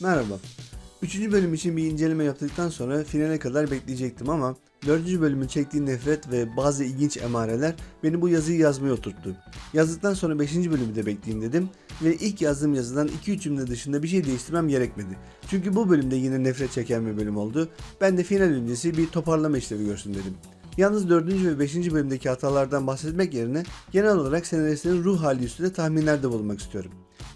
Merhaba. Üçüncü bölüm için bir inceleme yaptıktan sonra finale kadar bekleyecektim ama dördüncü bölümün çektiği nefret ve bazı ilginç emareler beni bu yazıyı yazmaya oturttu. Yazdıktan sonra beşinci bölümü de bekleyeyim dedim ve ilk yazdığım yazıdan 2-3 cümle dışında bir şey değiştirmem gerekmedi. Çünkü bu bölümde yine nefret çeken bir bölüm oldu. Ben de final öncesi bir toparlama işlevi görsün dedim. Yalnız 4. ve 5. bölümdeki hatalardan bahsetmek yerine genel olarak senaristlerin ruh hali üstünde tahminlerde bulunmak istiyorum.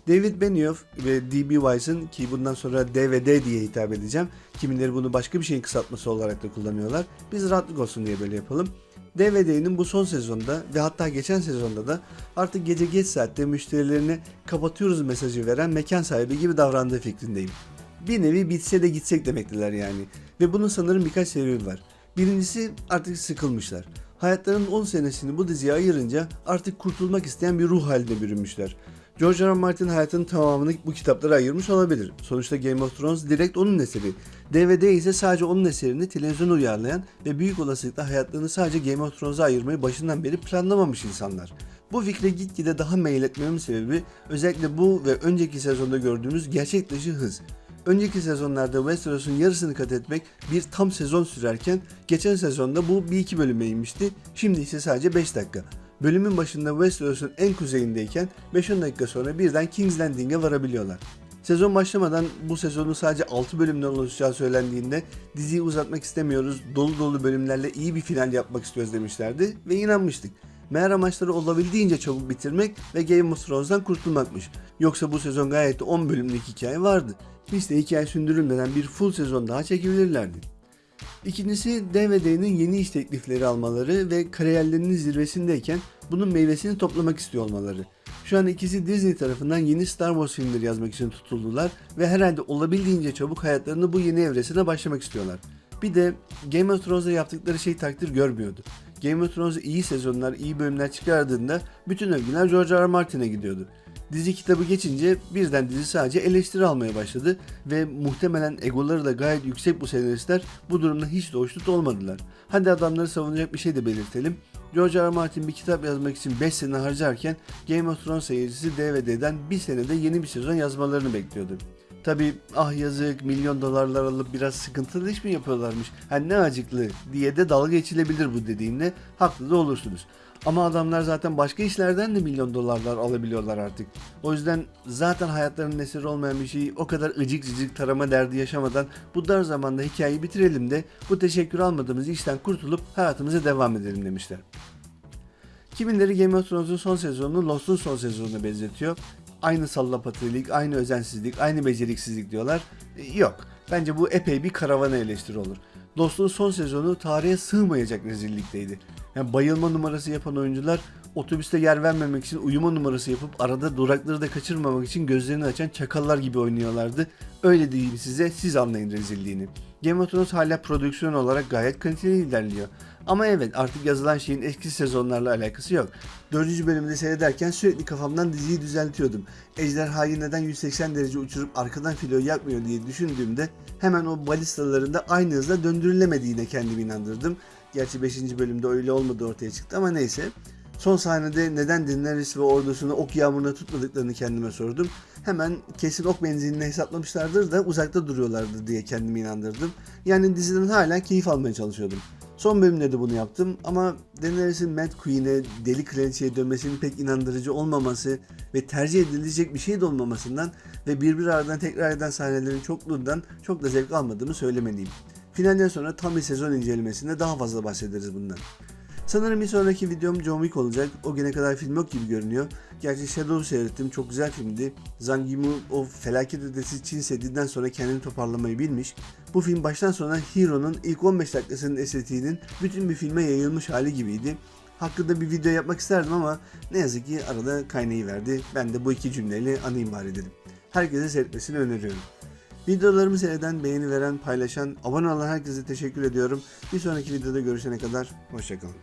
David Benioff ve D.B. Wise'ın ki bundan sonra DVD diye hitap edeceğim. Kimileri bunu başka bir şeyin kısaltması olarak da kullanıyorlar. Biz rahatlık olsun diye böyle yapalım. DVD'nin bu son sezonda ve hatta geçen sezonda da artık gece geç saatte müşterilerine kapatıyoruz mesajı veren mekan sahibi gibi davrandığı fikrindeyim. Bir nevi bitse de gitsek demektiler yani. Ve bunun sanırım birkaç sebebi var. Birincisi artık sıkılmışlar. Hayatlarının 10 senesini bu diziye ayırınca artık kurtulmak isteyen bir ruh haline bürünmüşler. George R. R. Martin hayatının tamamını bu kitaplara ayırmış olabilir. Sonuçta Game of Thrones direkt onun eseri. DVD ise sadece onun eserini televizyona uyarlayan ve büyük olasılıkla hayatlarını sadece Game of Thrones'a ayırmayı başından beri planlamamış insanlar. Bu fikre gitgide daha meyil etmemin sebebi özellikle bu ve önceki sezonda gördüğümüz gerçek dışı hız. Önceki sezonlarda Westeros'un yarısını kat etmek bir tam sezon sürerken geçen sezonda bu bir iki bölüme inmişti. Şimdi ise sadece 5 dakika. Bölümün başında Westeros'un en kuzeyindeyken 5-10 dakika sonra birden King's Landing'e varabiliyorlar. Sezon başlamadan bu sezonun sadece 6 bölümden oluşacağı söylendiğinde diziyi uzatmak istemiyoruz, dolu dolu bölümlerle iyi bir final yapmak istiyoruz demişlerdi ve inanmıştık. Meğer amaçları olabildiğince çabuk bitirmek ve Game of Thrones'dan kurtulmakmış. Yoksa bu sezon gayet de 10 bölümlük hikaye vardı. Biz de hikaye sündürülmeden bir full sezon daha çekebilirlerdi. İkincisi DVD'nin yeni iş teklifleri almaları ve kariyerlerinin zirvesindeyken bunun meyvesini toplamak istiyor olmaları. Şu an ikisi Disney tarafından yeni Star Wars filmleri yazmak için tutuldular ve herhalde olabildiğince çabuk hayatlarını bu yeni evresine başlamak istiyorlar. Bir de Game of Thrones'da yaptıkları şey takdir görmüyordu. Game of Thrones iyi sezonlar, iyi bölümler çıkardığında bütün övgüler George R. R. Martin'e gidiyordu. Dizi kitabı geçince birden dizi sadece eleştiri almaya başladı ve muhtemelen egoları da gayet yüksek bu senaristler bu durumda hiç de hoşnut olmadılar. Hadi adamları savunacak bir şey de belirtelim. George R. R. Martin bir kitap yazmak için 5 sene harcarken Game of Thrones seyircisi DVD'den bir senede yeni bir sezon yazmalarını bekliyordu. Tabi ah yazık milyon dolarlar alıp biraz sıkıntılı iş mi yapıyorlarmış hani ne acıklı diye de dalga geçilebilir bu dediğimle haklı da olursunuz. Ama adamlar zaten başka işlerden de milyon dolarlar alabiliyorlar artık. O yüzden zaten hayatlarının eseri olmayan bir şeyi o kadar ıcık cıcık tarama derdi yaşamadan bu dar zamanda hikayeyi bitirelim de bu teşekkür almadığımız işten kurtulup hayatımıza devam edelim demişler. Kimileri Game of Thrones'un son sezonunu Lost'un son sezonuna benzetiyor. Aynı sallapatırlık, aynı özensizlik, aynı beceriksizlik diyorlar. E, Yok. Bence bu epey bir karavana eleştiri olur. Lost'un son sezonu tarihe sığmayacak rezillikteydi. Yani bayılma numarası yapan oyuncular otobüste yer vermemek için uyuma numarası yapıp arada durakları da kaçırmamak için gözlerini açan çakallar gibi oynuyorlardı. Öyle diyeyim size siz anlayın rezilliğini. Game of Thrones hala prodüksiyon olarak gayet kaliteli ilerliyor. Ama evet artık yazılan şeyin eski sezonlarla alakası yok. Dördüncü bölümde seyrederken sürekli kafamdan diziyi düzeltiyordum. Ejderhayı neden 180 derece uçurup arkadan filo yakmıyor diye düşündüğümde hemen o balistalarında aynı hızla döndürülemediğine kendimi inandırdım. Gerçi 5. bölümde öyle olmadı ortaya çıktı ama neyse. Son sahnede neden Daenerys ve ordusunu ok yağmuruna tutmadıklarını kendime sordum. Hemen kesin ok benzinini hesaplamışlardır da uzakta duruyorlardır diye kendimi inandırdım. Yani diziden hala keyif almaya çalışıyordum. Son bölümde de bunu yaptım ama Daenerys'in Mad Queen'e, Deli Kraliçe'ye dönmesinin pek inandırıcı olmaması ve tercih edilecek bir şey de olmamasından ve birbir aradan tekrar eden sahnelerin çokluğundan çok da zevk almadığımı söylemeliyim. Finalden sonra tam bir sezon incelemesinde daha fazla bahsederiz bundan. Sanırım bir sonraki videom John Wick olacak. O güne kadar film yok gibi görünüyor. Gerçi Shadow'u seyrettim. Çok güzel filmdi. Zhang Yimou o felaket ötesi Çin Seddi'den sonra kendini toparlamayı bilmiş. Bu film baştan sona Hero'nun ilk 15 dakikasının estetiğinin bütün bir filme yayılmış hali gibiydi. Hakkında bir video yapmak isterdim ama ne yazık ki arada kaynayı verdi. Ben de bu iki cümleyle anayım bari dedim. Herkese seyretmesini öneriyorum. Videolarımı seyreden, beğeni veren, paylaşan, abone olan herkese teşekkür ediyorum. Bir sonraki videoda görüşene kadar hoşçakalın.